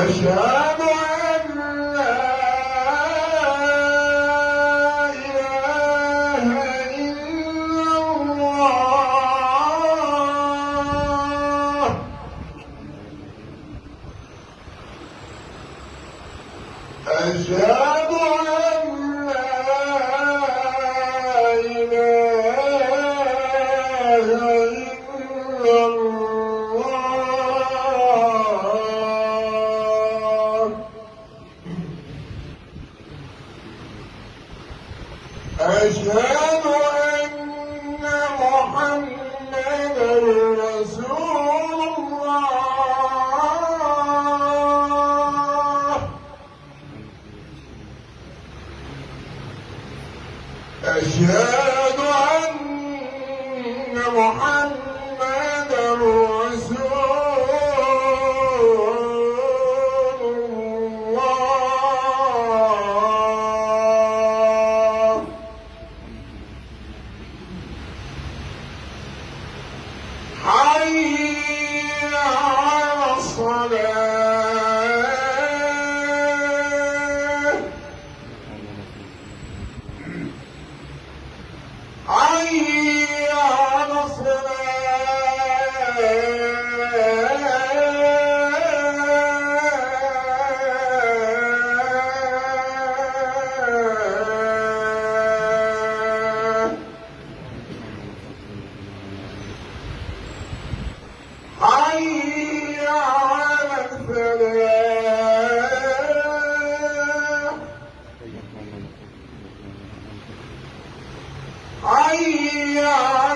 وأشهد أن لا إله إلا الله. أشهد أن لا إله إلا الله. أشهد أن محمدا رسول الله. أشهد أن Yeah.